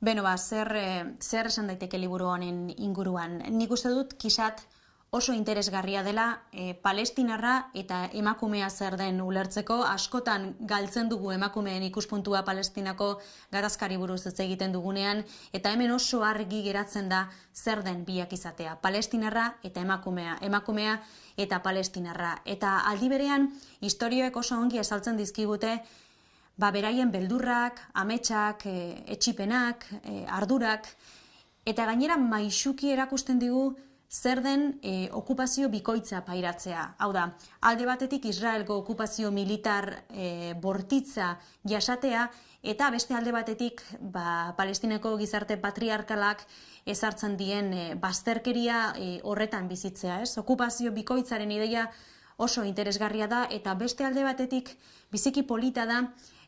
Beno ba, zer, eh, zer esan daiteke liburu honen inguruan? Nik uste dut kisat oso interesgarria dela e, palestinarra eta emakumea zer den ulertzeko, askotan galtzen dugu emakumeen ikuspuntua palestinako gatazkari buruz ez egiten dugunean, eta hemen oso argi geratzen da zer den biak izatea, palestinarra eta emakumea, emakumea eta palestinarra. Eta aldi berean, historioek oso ongi esaltzen dizkigute, ba, beraien beldurrak, ametsak, e, etxipenak, e, ardurak, eta gainera maixuki erakusten digu zer den e, okupazio bikoitza pairatzea. Hau da, alde batetik Israelgo okupazio militar e, bortitza jasatea, eta beste alde batetik ba, palestineko gizarte patriarkalak ezartzen dien e, bazterkeria e, horretan bizitzea. Ez? Okupazio bikoitzaren ideia oso interesgarria da, eta beste alde batetik biziki polita da,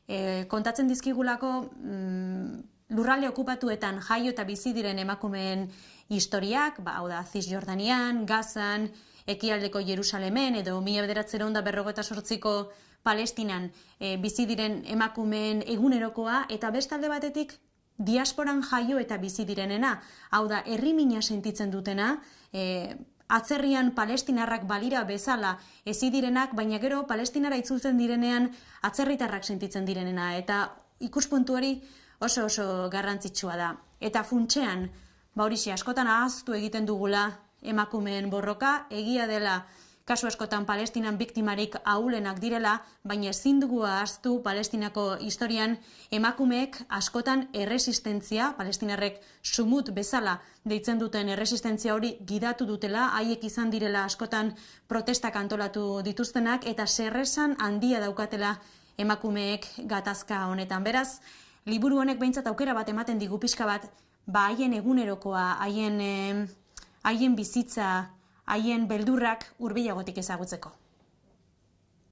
e, kontatzen dizkigulako mm, lurralde okupatuetan jaio eta bizi diren emakumeen historiak, ba, hau da, Cisjordanian, Gazan, ekialdeko Jerusalemen, edo mila bederatzera onda berrogeta sortziko Palestinan e, bizi diren emakumeen egunerokoa, eta bestalde batetik diasporan jaio eta bizi direnena, hau da, herri mina sentitzen dutena, e, atzerrian palestinarrak balira bezala ezi direnak, baina gero palestinara itzultzen direnean atzerritarrak sentitzen direnena. Eta ikuspuntu hori oso oso garrantzitsua da. Eta funtsean, ba hori askotan ahaztu egiten dugula emakumeen borroka, egia dela kasu askotan palestinan biktimarik ahulenak direla, baina ezin dugu ahaztu palestinako historian emakumeek askotan erresistentzia, palestinarrek sumut bezala deitzen duten erresistentzia hori gidatu dutela, haiek izan direla askotan protestak antolatu dituztenak, eta serresan handia daukatela emakumeek gatazka honetan. Beraz, liburu honek behintzat aukera bat ematen digu pixka bat, ba haien egunerokoa, haien, haien bizitza, haien beldurrak hurbilagotik ezagutzeko.